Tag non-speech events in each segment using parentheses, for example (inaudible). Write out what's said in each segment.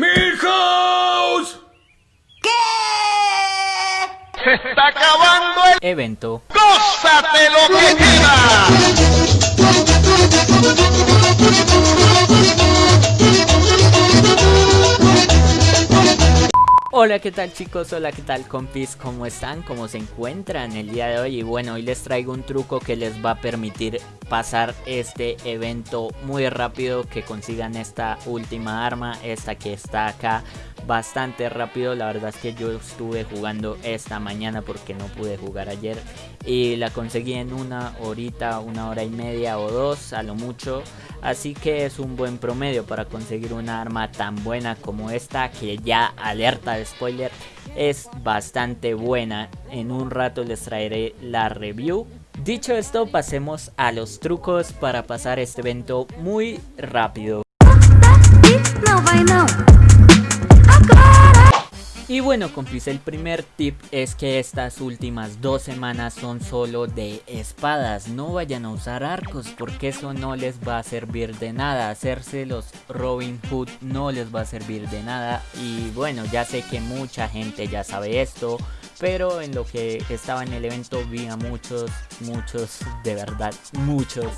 ¡Milhouse! ¿Qué? ¡Se está acabando el evento. ¡Gózate lo que Hola, ¿qué tal chicos? Hola, ¿qué tal compis? ¿Cómo están? ¿Cómo se encuentran el día de hoy? Y bueno, hoy les traigo un truco que les va a permitir pasar este evento muy rápido, que consigan esta última arma, esta que está acá bastante rápido. La verdad es que yo estuve jugando esta mañana porque no pude jugar ayer y la conseguí en una horita, una hora y media o dos a lo mucho. Así que es un buen promedio para conseguir una arma tan buena como esta que ya alerta de spoiler es bastante buena. En un rato les traeré la review. Dicho esto pasemos a los trucos para pasar este evento muy rápido. Bueno compis, el primer tip es que estas últimas dos semanas son solo de espadas. No vayan a usar arcos porque eso no les va a servir de nada. Hacerse los Robin Hood no les va a servir de nada. Y bueno, ya sé que mucha gente ya sabe esto. Pero en lo que estaba en el evento vi a muchos, muchos, de verdad, muchos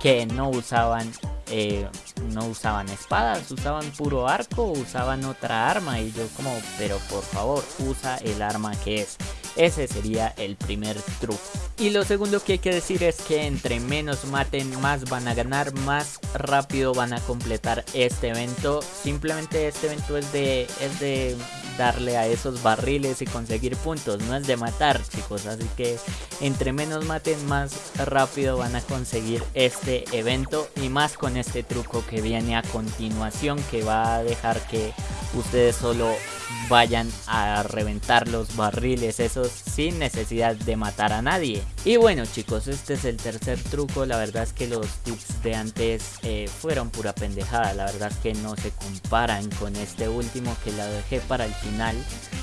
que no usaban eh, no usaban espadas, usaban puro arco, usaban otra arma y yo como, pero por favor, usa el arma que es. Ese sería el primer truco. Y lo segundo que hay que decir es que entre menos maten, más van a ganar, más rápido van a completar este evento. Simplemente este evento es de, es de darle a esos barriles y conseguir puntos, no es de matar chicos, así que entre menos maten más rápido van a conseguir este evento y más con este truco que viene a continuación que va a dejar que ustedes solo vayan a reventar los barriles esos sin necesidad de matar a nadie. Y bueno chicos, este es el tercer truco, la verdad es que los tips de antes eh, fueron pura pendejada, la verdad es que no se comparan con este último que la dejé para el final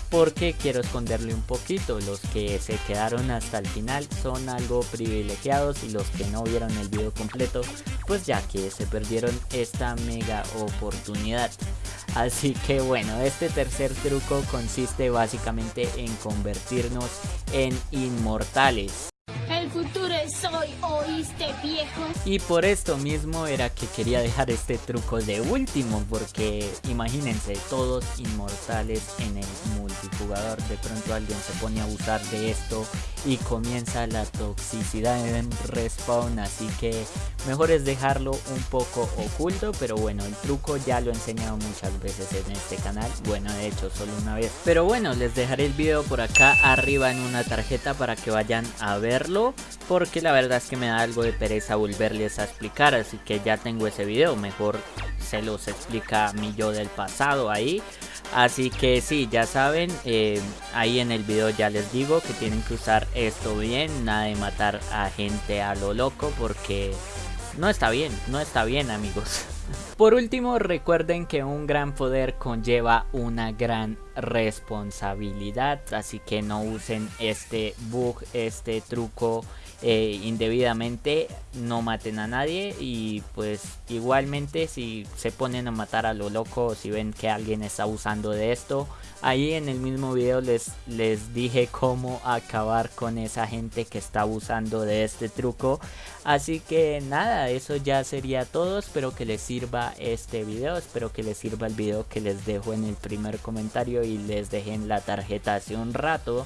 porque quiero esconderle un poquito, los que se quedaron hasta el final son algo privilegiados y los que no vieron el video completo pues ya que se perdieron esta mega oportunidad. Así que bueno, este tercer truco consiste básicamente en convertirnos en inmortales. Hoy, ¿oíste viejo? Y por esto mismo era que quería dejar este truco de último Porque imagínense, todos inmortales en el multijugador. De pronto alguien se pone a abusar de esto y comienza la toxicidad en respawn. Así que mejor es dejarlo un poco oculto Pero bueno, el truco ya lo he enseñado muchas veces en este canal. Bueno, de hecho solo una vez. Pero bueno, les dejaré el video por acá arriba en una tarjeta para que vayan a verlo porque la verdad es que me da algo de pereza volverles a explicar, así que ya tengo ese video, mejor se los explica mi yo del pasado ahí. Así que sí, ya saben, eh, ahí en el video ya les digo que tienen que usar esto bien, nada de matar a gente a lo loco porque no está bien, no está bien amigos. (laughs) Por último, recuerden que un gran poder conlleva una gran responsabilidad, así que no usen este bug, este truco eh, indebidamente, no maten a nadie y pues igualmente si se ponen a matar a lo loco, si ven que alguien está usando de esto, ahí en el mismo video les, les dije cómo acabar con esa gente que está abusando de este truco, así que nada, eso ya sería todo, espero que les sirva este video, espero que les sirva el video que les dejo en el primer comentario y les dejé en la tarjeta hace un rato.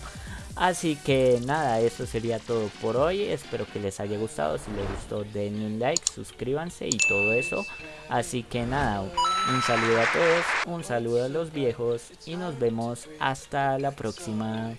Así que nada, eso sería todo por hoy. Espero que les haya gustado. Si les gustó, denle un like, suscríbanse y todo eso. Así que nada, un saludo a todos, un saludo a los viejos y nos vemos hasta la próxima.